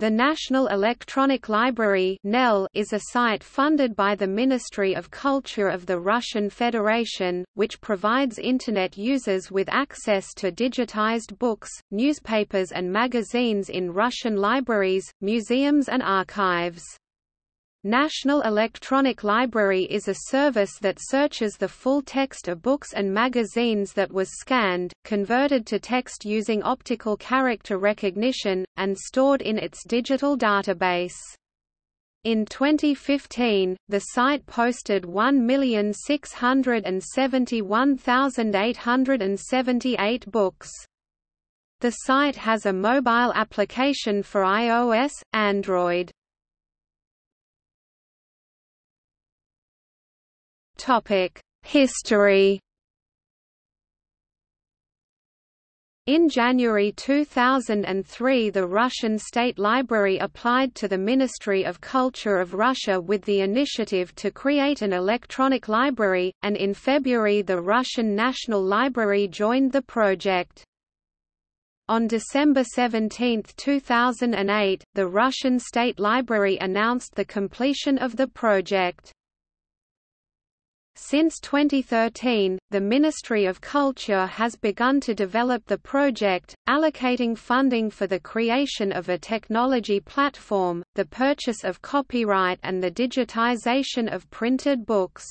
The National Electronic Library is a site funded by the Ministry of Culture of the Russian Federation, which provides Internet users with access to digitized books, newspapers and magazines in Russian libraries, museums and archives. National Electronic Library is a service that searches the full text of books and magazines that was scanned, converted to text using optical character recognition, and stored in its digital database. In 2015, the site posted 1,671,878 books. The site has a mobile application for iOS, Android. History In January 2003 the Russian State Library applied to the Ministry of Culture of Russia with the initiative to create an electronic library, and in February the Russian National Library joined the project. On December 17, 2008, the Russian State Library announced the completion of the project. Since 2013, the Ministry of Culture has begun to develop the project, allocating funding for the creation of a technology platform, the purchase of copyright and the digitization of printed books.